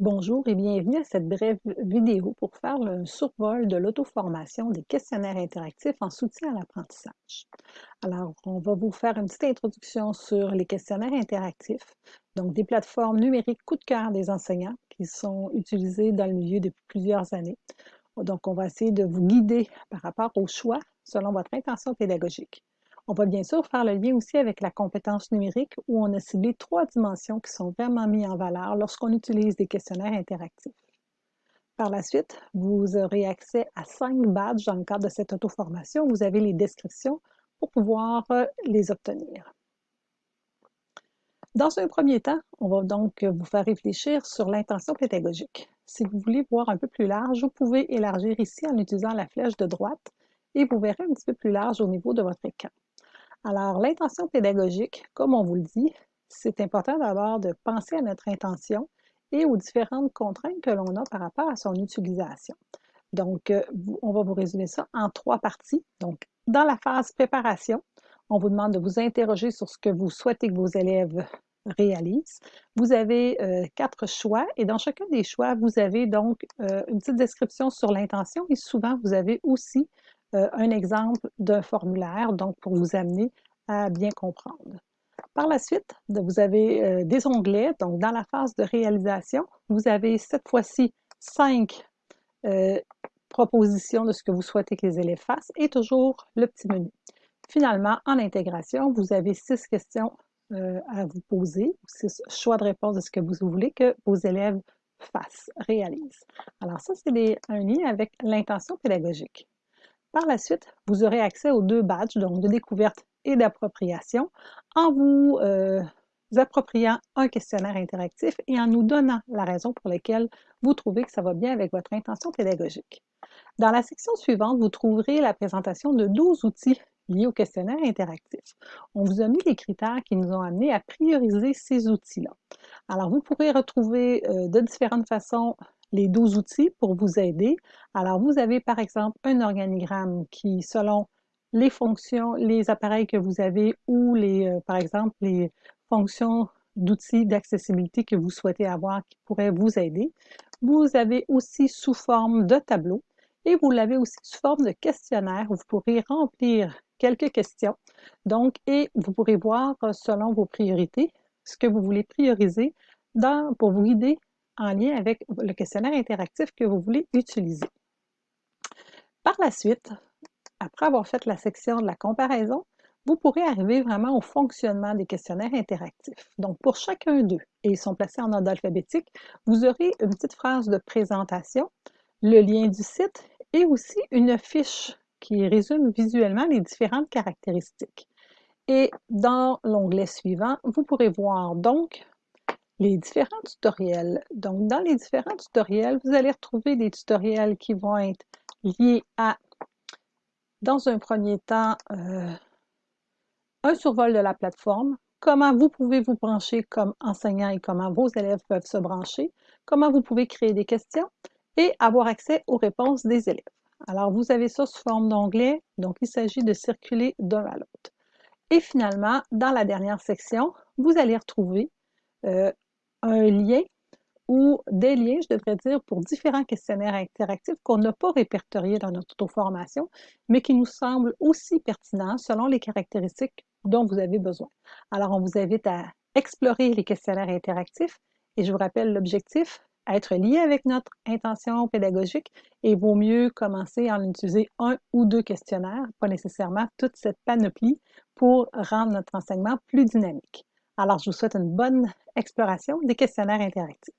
Bonjour et bienvenue à cette brève vidéo pour faire un survol de l'auto-formation des questionnaires interactifs en soutien à l'apprentissage. Alors, on va vous faire une petite introduction sur les questionnaires interactifs, donc des plateformes numériques coup de cœur des enseignants qui sont utilisées dans le milieu depuis plusieurs années. Donc, on va essayer de vous guider par rapport au choix selon votre intention pédagogique. On va bien sûr faire le lien aussi avec la compétence numérique où on a ciblé trois dimensions qui sont vraiment mises en valeur lorsqu'on utilise des questionnaires interactifs. Par la suite, vous aurez accès à cinq badges dans le cadre de cette auto-formation. Vous avez les descriptions pour pouvoir euh, les obtenir. Dans un premier temps, on va donc vous faire réfléchir sur l'intention pédagogique. Si vous voulez voir un peu plus large, vous pouvez élargir ici en utilisant la flèche de droite et vous verrez un petit peu plus large au niveau de votre écran. Alors, l'intention pédagogique, comme on vous le dit, c'est important d'abord de penser à notre intention et aux différentes contraintes que l'on a par rapport à son utilisation. Donc, euh, on va vous résumer ça en trois parties. Donc, dans la phase préparation, on vous demande de vous interroger sur ce que vous souhaitez que vos élèves réalisent. Vous avez euh, quatre choix et dans chacun des choix, vous avez donc euh, une petite description sur l'intention et souvent, vous avez aussi un exemple d'un formulaire, donc pour vous amener à bien comprendre. Par la suite, vous avez euh, des onglets, donc dans la phase de réalisation, vous avez cette fois-ci cinq euh, propositions de ce que vous souhaitez que les élèves fassent et toujours le petit menu. Finalement, en intégration, vous avez six questions à vous poser, six choix de réponse de ce que vous voulez que vos élèves fassent, réalisent. Alors ça, c'est un lien avec l'intention pédagogique. Par la suite, vous aurez accès aux deux badges, donc de découverte et d'appropriation, en vous euh, appropriant un questionnaire interactif et en nous donnant la raison pour laquelle vous trouvez que ça va bien avec votre intention pédagogique. Dans la section suivante, vous trouverez la présentation de 12 outils liés au questionnaire interactif. On vous a mis les critères qui nous ont amenés à prioriser ces outils-là. Alors, vous pourrez retrouver euh, de différentes façons les 12 outils pour vous aider. Alors, vous avez par exemple un organigramme qui, selon les fonctions, les appareils que vous avez ou les, euh, par exemple, les fonctions d'outils d'accessibilité que vous souhaitez avoir qui pourraient vous aider. Vous avez aussi sous forme de tableau et vous l'avez aussi sous forme de questionnaire où vous pourrez remplir quelques questions. Donc, et vous pourrez voir euh, selon vos priorités ce que vous voulez prioriser pour vous guider en lien avec le questionnaire interactif que vous voulez utiliser. Par la suite, après avoir fait la section de la comparaison, vous pourrez arriver vraiment au fonctionnement des questionnaires interactifs. Donc, pour chacun d'eux, et ils sont placés en ordre alphabétique, vous aurez une petite phrase de présentation, le lien du site et aussi une fiche qui résume visuellement les différentes caractéristiques. Et dans l'onglet suivant, vous pourrez voir donc les différents tutoriels. Donc, dans les différents tutoriels, vous allez retrouver des tutoriels qui vont être liés à, dans un premier temps, euh, un survol de la plateforme, comment vous pouvez vous brancher comme enseignant et comment vos élèves peuvent se brancher, comment vous pouvez créer des questions et avoir accès aux réponses des élèves. Alors, vous avez ça sous forme d'onglet, donc il s'agit de circuler d'un à l'autre. Et finalement, dans la dernière section, vous allez retrouver euh, un lien ou des liens, je devrais dire, pour différents questionnaires interactifs qu'on n'a pas répertoriés dans notre auto-formation, mais qui nous semblent aussi pertinents selon les caractéristiques dont vous avez besoin. Alors, on vous invite à explorer les questionnaires interactifs et je vous rappelle l'objectif, être lié avec notre intention pédagogique et vaut mieux commencer à en utiliser un ou deux questionnaires, pas nécessairement toute cette panoplie pour rendre notre enseignement plus dynamique. Alors, je vous souhaite une bonne exploration des questionnaires interactifs.